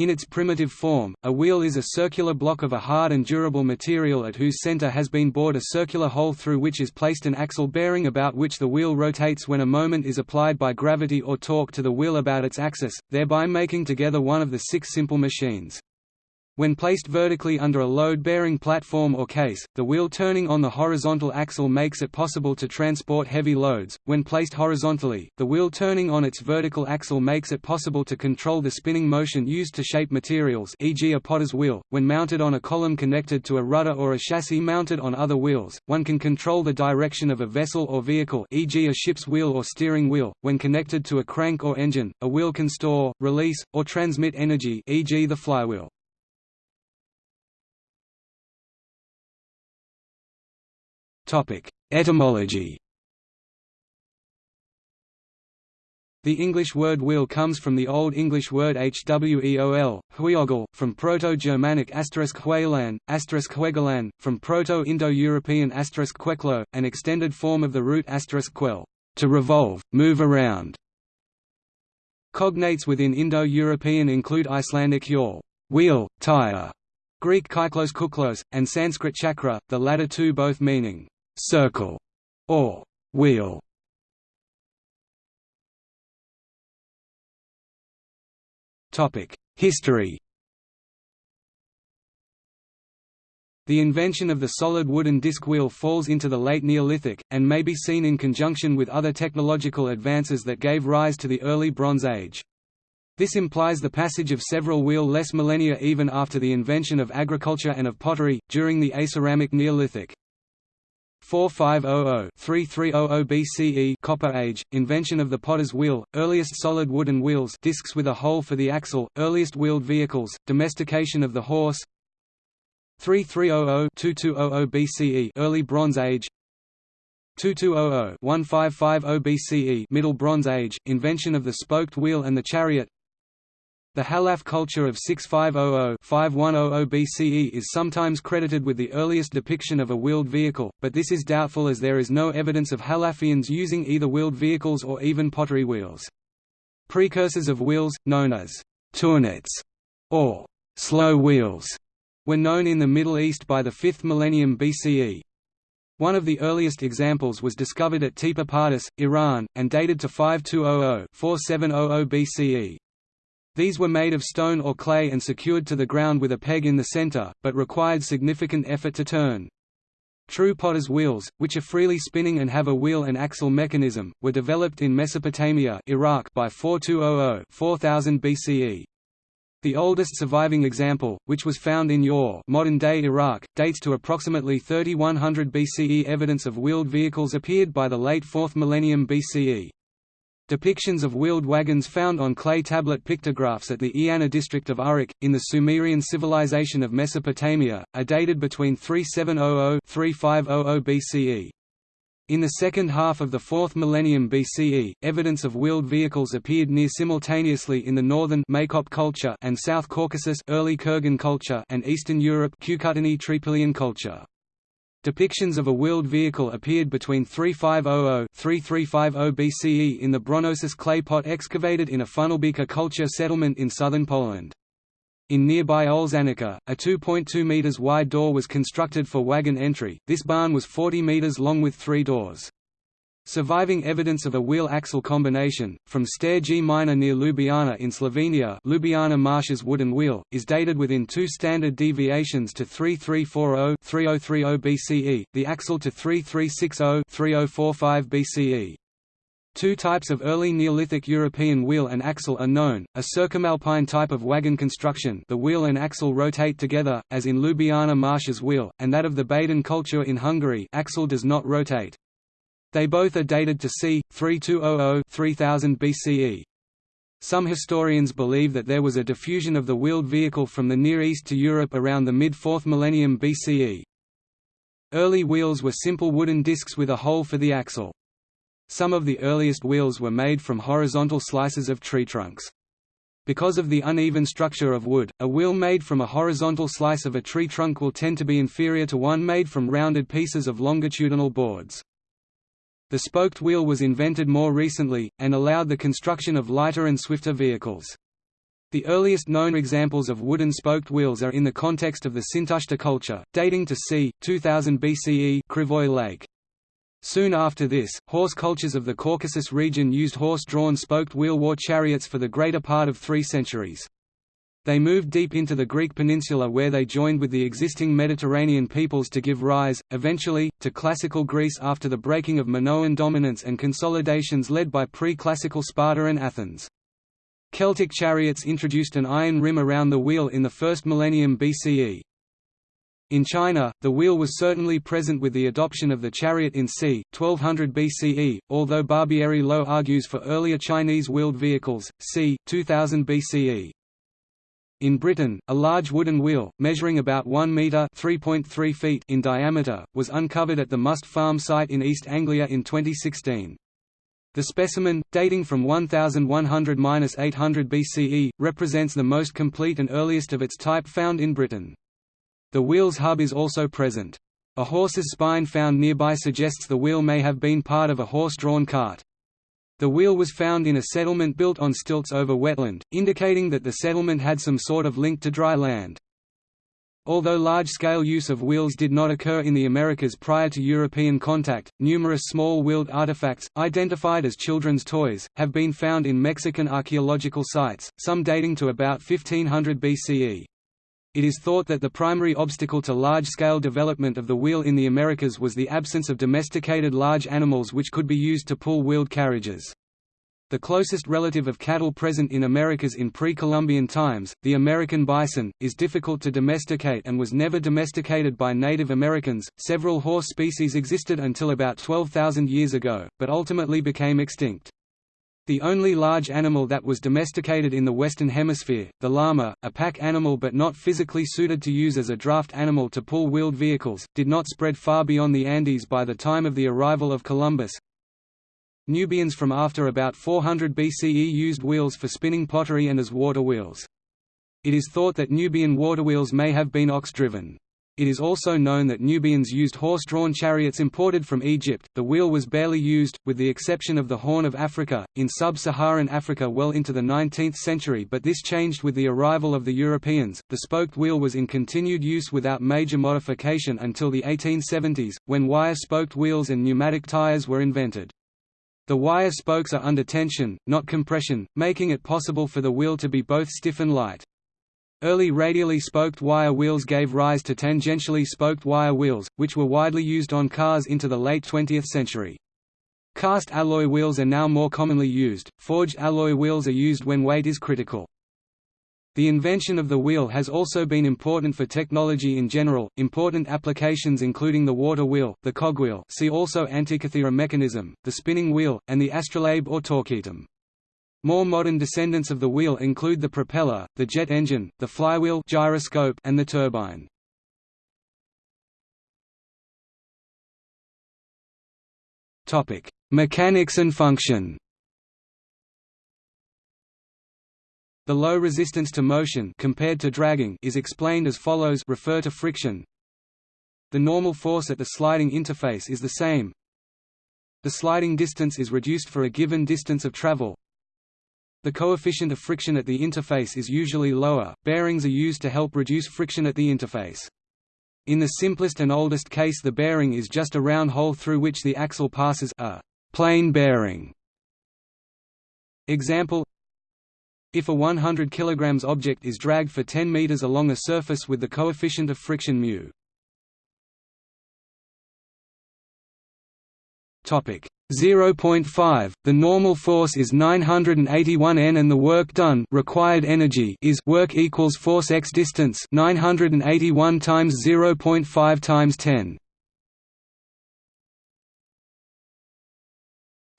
In its primitive form, a wheel is a circular block of a hard and durable material at whose center has been bored a circular hole through which is placed an axle bearing about which the wheel rotates when a moment is applied by gravity or torque to the wheel about its axis, thereby making together one of the six simple machines. When placed vertically under a load-bearing platform or case, the wheel turning on the horizontal axle makes it possible to transport heavy loads. When placed horizontally, the wheel turning on its vertical axle makes it possible to control the spinning motion used to shape materials e.g. a potter's wheel. When mounted on a column connected to a rudder or a chassis mounted on other wheels, one can control the direction of a vessel or vehicle e.g. a ship's wheel or steering wheel. When connected to a crank or engine, a wheel can store, release, or transmit energy e.g. the flywheel. Etymology The English word wheel comes from the Old English word hweol, huiogel, from Proto-Germanic huelan, huegelan, from Proto-Indo-European queklo, an extended form of the root quel, to revolve, move around. Cognates within Indo-European include Icelandic yawl, wheel, tire, Greek kyklos kuklos, and Sanskrit chakra, the latter two both meaning circle, or wheel. Topic: History. The invention of the solid wooden disc wheel falls into the late Neolithic, and may be seen in conjunction with other technological advances that gave rise to the early Bronze Age. This implies the passage of several wheel-less millennia even after the invention of agriculture and of pottery, during the Aceramic Neolithic. 4500-3300 BCE Copper Age, invention of the potter's wheel, earliest solid wooden wheels discs with a hole for the axle, earliest wheeled vehicles, domestication of the horse. 3300-2200 BCE Early Bronze Age. 2200-1550 BCE Middle Bronze Age, invention of the spoked wheel and the chariot the Halaf culture of 6500–5100 BCE is sometimes credited with the earliest depiction of a wheeled vehicle, but this is doubtful as there is no evidence of Halafians using either wheeled vehicles or even pottery wheels. Precursors of wheels, known as tournettes or slow wheels, were known in the Middle East by the 5th millennium BCE. One of the earliest examples was discovered at Tepe Pardis, Iran, and dated to 5200–4700 BCE. These were made of stone or clay and secured to the ground with a peg in the center, but required significant effort to turn. True potter's wheels, which are freely spinning and have a wheel and axle mechanism, were developed in Mesopotamia Iraq by 4200 4000 BCE. The oldest surviving example, which was found in Ur modern-day Iraq, dates to approximately 3100 BCE. Evidence of wheeled vehicles appeared by the late 4th millennium BCE. Depictions of wheeled wagons found on clay tablet pictographs at the Eanna district of Uruk, in the Sumerian civilization of Mesopotamia, are dated between 3700–3500 BCE. In the second half of the 4th millennium BCE, evidence of wheeled vehicles appeared near simultaneously in the northern Maykop culture and South Caucasus early Kurgan culture and Eastern Europe culture. Depictions of a wheeled vehicle appeared between 3500–3350 BCE in the Bronocice clay pot excavated in a Funnelbeaker culture settlement in southern Poland. In nearby Olszanica, a 2.2 metres wide door was constructed for wagon entry, this barn was 40 metres long with three doors. Surviving evidence of a wheel-axle combination, from Stare Gmajne near Ljubljana in Slovenia Ljubljana Marsh's wooden wheel, is dated within two standard deviations to 3340-3030 BCE, the axle to 3360-3045 BCE. Two types of early Neolithic European wheel and axle are known, a circumalpine type of wagon construction the wheel and axle rotate together, as in Ljubljana Marsh's wheel, and that of the Baden culture in Hungary axle does not rotate. They both are dated to c. 3200–3000 BCE. Some historians believe that there was a diffusion of the wheeled vehicle from the Near East to Europe around the mid-4th millennium BCE. Early wheels were simple wooden discs with a hole for the axle. Some of the earliest wheels were made from horizontal slices of tree trunks. Because of the uneven structure of wood, a wheel made from a horizontal slice of a tree trunk will tend to be inferior to one made from rounded pieces of longitudinal boards. The spoked wheel was invented more recently, and allowed the construction of lighter and swifter vehicles. The earliest known examples of wooden spoked wheels are in the context of the Sintashta culture, dating to c. 2000 BCE Krivoy Lake. Soon after this, horse cultures of the Caucasus region used horse-drawn spoked wheel war chariots for the greater part of three centuries. They moved deep into the Greek peninsula where they joined with the existing Mediterranean peoples to give rise, eventually, to classical Greece after the breaking of Minoan dominance and consolidations led by pre-classical Sparta and Athens. Celtic chariots introduced an iron rim around the wheel in the first millennium BCE. In China, the wheel was certainly present with the adoption of the chariot in c. 1200 BCE, although Barbieri Low argues for earlier Chinese wheeled vehicles, c. 2000 BCE. In Britain, a large wooden wheel, measuring about 1 metre (3.3 feet in diameter, was uncovered at the Must Farm site in East Anglia in 2016. The specimen, dating from 1100–800 BCE, represents the most complete and earliest of its type found in Britain. The wheel's hub is also present. A horse's spine found nearby suggests the wheel may have been part of a horse-drawn cart. The wheel was found in a settlement built on stilts over wetland, indicating that the settlement had some sort of link to dry land. Although large-scale use of wheels did not occur in the Americas prior to European contact, numerous small wheeled artifacts, identified as children's toys, have been found in Mexican archaeological sites, some dating to about 1500 BCE. It is thought that the primary obstacle to large-scale development of the wheel in the Americas was the absence of domesticated large animals which could be used to pull wheeled carriages. The closest relative of cattle present in Americas in pre-Columbian times, the American bison, is difficult to domesticate and was never domesticated by Native Americans. Several horse species existed until about 12,000 years ago, but ultimately became extinct. The only large animal that was domesticated in the Western Hemisphere, the llama, a pack animal but not physically suited to use as a draft animal to pull wheeled vehicles, did not spread far beyond the Andes by the time of the arrival of Columbus, Nubians from after about 400 BCE used wheels for spinning pottery and as water wheels. It is thought that Nubian waterwheels may have been ox-driven. It is also known that Nubians used horse-drawn chariots imported from Egypt. The wheel was barely used, with the exception of the Horn of Africa, in sub-Saharan Africa well into the 19th century but this changed with the arrival of the Europeans. The spoked wheel was in continued use without major modification until the 1870s, when wire-spoked wheels and pneumatic tires were invented. The wire spokes are under tension, not compression, making it possible for the wheel to be both stiff and light. Early radially spoked wire wheels gave rise to tangentially spoked wire wheels, which were widely used on cars into the late 20th century. Cast alloy wheels are now more commonly used, forged alloy wheels are used when weight is critical. The invention of the wheel has also been important for technology in general, important applications including the water wheel, the cogwheel see also Antikythera mechanism, the spinning wheel, and the astrolabe or torquetum. More modern descendants of the wheel include the propeller, the jet engine, the flywheel gyroscope, and the turbine. Mechanics and function The low resistance to motion compared to dragging is explained as follows refer to friction. The normal force at the sliding interface is the same. The sliding distance is reduced for a given distance of travel. The coefficient of friction at the interface is usually lower. Bearings are used to help reduce friction at the interface. In the simplest and oldest case the bearing is just a round hole through which the axle passes a plain bearing. Example if a 100 kg object is dragged for 10 meters along a surface with the coefficient of friction μ. Topic 0.5 The normal force is 981 N and the work done required energy is work equals force x distance 981 times 0.5 times 10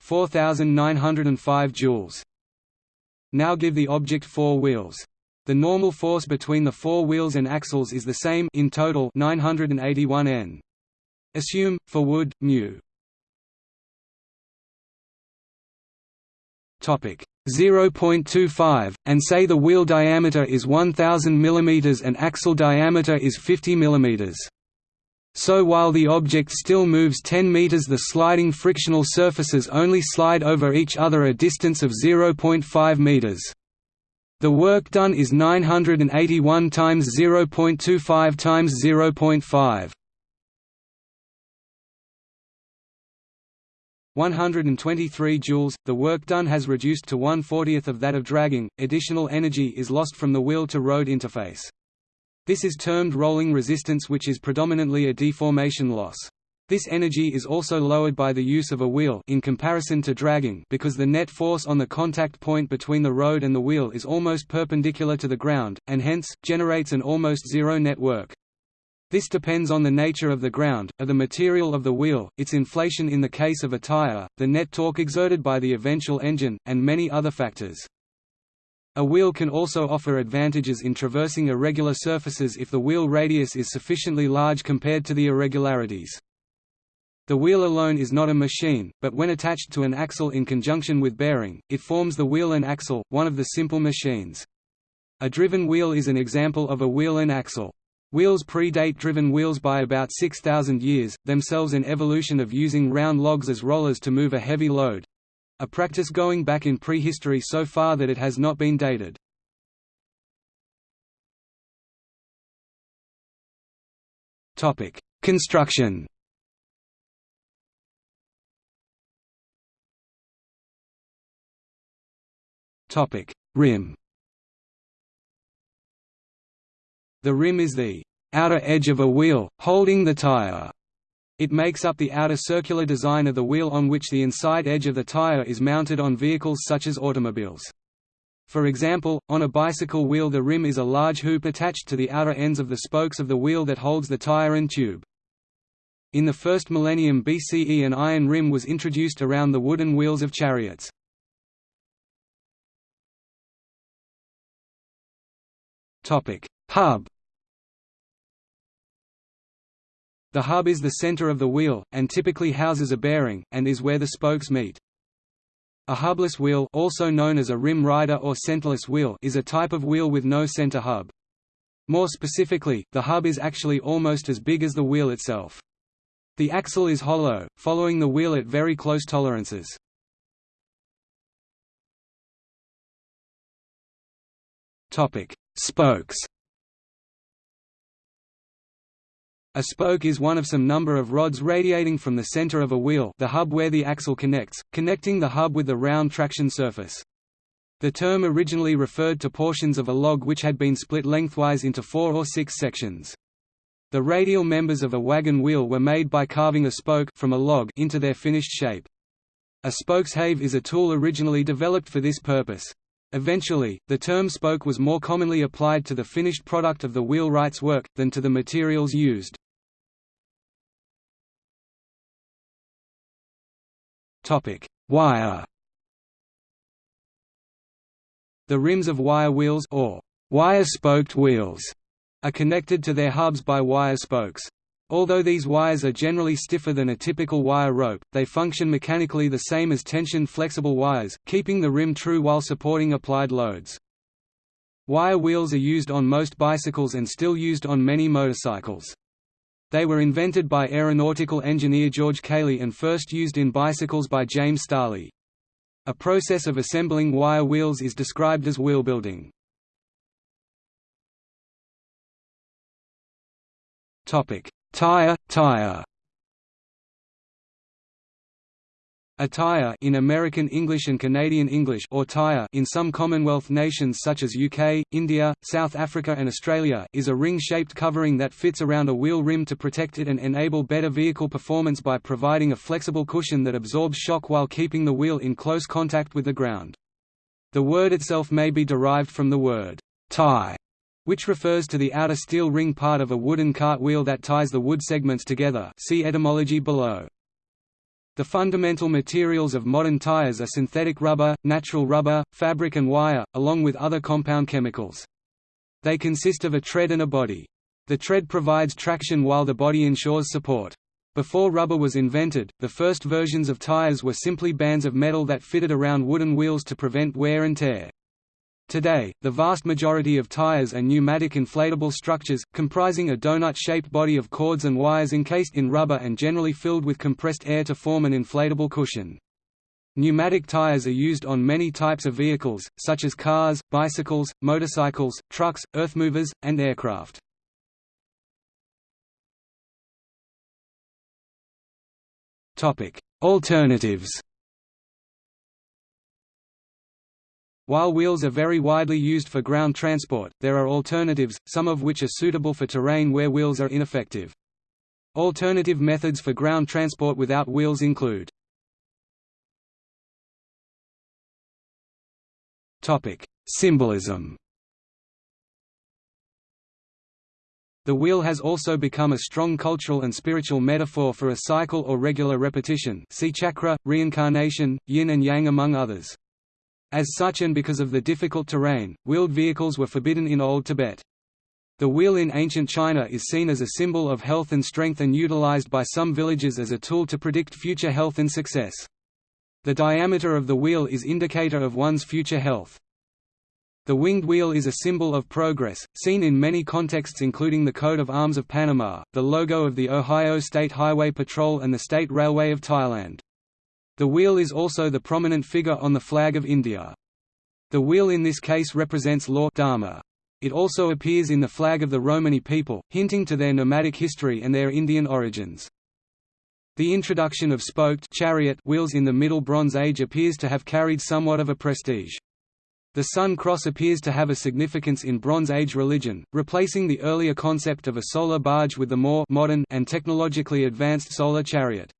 4905 joules now give the object four wheels. The normal force between the four wheels and axles is the same in total 981 N. Assume, for wood, mu. 0.25, and say the wheel diameter is 1000 mm and axle diameter is 50 mm. So while the object still moves 10 meters the sliding frictional surfaces only slide over each other a distance of 0.5 meters. The work done is 981 times 0.25 times 0.5. 123 joules, the work done has reduced to 1/40th of that of dragging, additional energy is lost from the wheel to road interface. This is termed rolling resistance which is predominantly a deformation loss. This energy is also lowered by the use of a wheel in comparison to dragging because the net force on the contact point between the road and the wheel is almost perpendicular to the ground, and hence, generates an almost zero net work. This depends on the nature of the ground, of the material of the wheel, its inflation in the case of a tire, the net torque exerted by the eventual engine, and many other factors. A wheel can also offer advantages in traversing irregular surfaces if the wheel radius is sufficiently large compared to the irregularities. The wheel alone is not a machine, but when attached to an axle in conjunction with bearing, it forms the wheel and axle, one of the simple machines. A driven wheel is an example of a wheel and axle. Wheels predate driven wheels by about 6,000 years, themselves an evolution of using round logs as rollers to move a heavy load. A practice going back in prehistory so far that it has not been dated. Construction Rim The rim is the outer edge of a wheel, holding the tire. It makes up the outer circular design of the wheel on which the inside edge of the tire is mounted on vehicles such as automobiles. For example, on a bicycle wheel the rim is a large hoop attached to the outer ends of the spokes of the wheel that holds the tire and tube. In the first millennium BCE an iron rim was introduced around the wooden wheels of chariots. Hub The hub is the center of the wheel, and typically houses a bearing, and is where the spokes meet. A hubless wheel also known as a rim rider or centerless wheel is a type of wheel with no center hub. More specifically, the hub is actually almost as big as the wheel itself. The axle is hollow, following the wheel at very close tolerances. Spokes A spoke is one of some number of rods radiating from the center of a wheel the hub where the axle connects, connecting the hub with the round traction surface. The term originally referred to portions of a log which had been split lengthwise into four or six sections. The radial members of a wagon wheel were made by carving a spoke from a log into their finished shape. A spokeshave is a tool originally developed for this purpose. Eventually, the term spoke was more commonly applied to the finished product of the wheelwright's work, than to the materials used. Wire The rims of wire wheels or wire-spoked wheels are connected to their hubs by wire spokes. Although these wires are generally stiffer than a typical wire rope, they function mechanically the same as tension flexible wires, keeping the rim true while supporting applied loads. Wire wheels are used on most bicycles and still used on many motorcycles. They were invented by aeronautical engineer George Cayley and first used in bicycles by James Starley. A process of assembling wire wheels is described as wheel building. Topic: Tire, tire A tire in American English and Canadian English or tire in some Commonwealth nations such as UK, India, South Africa and Australia is a ring-shaped covering that fits around a wheel rim to protect it and enable better vehicle performance by providing a flexible cushion that absorbs shock while keeping the wheel in close contact with the ground. The word itself may be derived from the word tie which refers to the outer steel ring part of a wooden cart wheel that ties the wood segments together see etymology below. The fundamental materials of modern tires are synthetic rubber, natural rubber, fabric and wire, along with other compound chemicals. They consist of a tread and a body. The tread provides traction while the body ensures support. Before rubber was invented, the first versions of tires were simply bands of metal that fitted around wooden wheels to prevent wear and tear. Today, the vast majority of tires are pneumatic inflatable structures, comprising a donut-shaped body of cords and wires encased in rubber and generally filled with compressed air to form an inflatable cushion. Pneumatic tires are used on many types of vehicles, such as cars, bicycles, motorcycles, trucks, earthmovers, and aircraft. Alternatives While wheels are very widely used for ground transport, there are alternatives, some of which are suitable for terrain where wheels are ineffective. Alternative methods for ground transport without wheels include Symbolism The wheel has also become a strong cultural and spiritual metaphor for a cycle or regular repetition see chakra, reincarnation, yin and yang among others. As such and because of the difficult terrain, wheeled vehicles were forbidden in Old Tibet. The wheel in ancient China is seen as a symbol of health and strength and utilized by some villages as a tool to predict future health and success. The diameter of the wheel is indicator of one's future health. The winged wheel is a symbol of progress, seen in many contexts including the coat of arms of Panama, the logo of the Ohio State Highway Patrol and the State Railway of Thailand. The wheel is also the prominent figure on the flag of India. The wheel in this case represents law dharma. It also appears in the flag of the Romani people, hinting to their nomadic history and their Indian origins. The introduction of spoked chariot wheels in the Middle Bronze Age appears to have carried somewhat of a prestige. The Sun Cross appears to have a significance in Bronze Age religion, replacing the earlier concept of a solar barge with the more modern and technologically advanced solar chariot.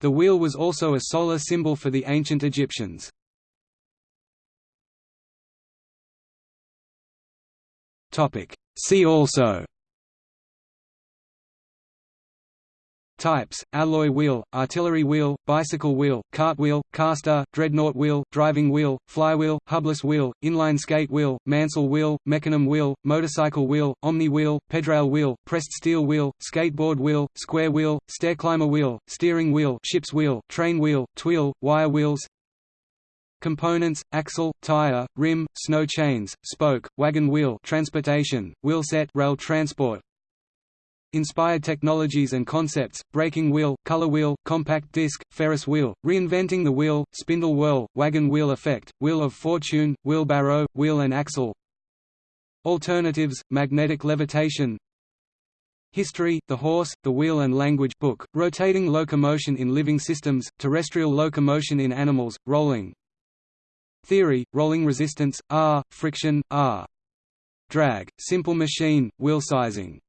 The wheel was also a solar symbol for the ancient Egyptians. See also Types: alloy wheel, artillery wheel, bicycle wheel, cart wheel, caster, dreadnought wheel, driving wheel, flywheel, hubless wheel, inline skate wheel, mansell wheel, mechanism wheel, motorcycle wheel, omni wheel, pedrail wheel, pressed steel wheel, skateboard wheel, square wheel, stairclimber wheel, steering wheel, ship's wheel, train wheel, tweel, wire wheels, Components: axle, tire, rim, snow chains, spoke, wagon wheel, transportation, wheelset, rail transport, Inspired technologies and concepts, braking wheel, color wheel, compact disc, Ferris wheel, reinventing the wheel, spindle whorl, wagon wheel effect, wheel of fortune, wheelbarrow, wheel and axle. Alternatives, magnetic levitation. History, The Horse, the Wheel and Language book, Rotating Locomotion in Living Systems, Terrestrial Locomotion in Animals, Rolling. Theory, Rolling Resistance, R, Friction, R. Drag, Simple Machine, Wheel Sizing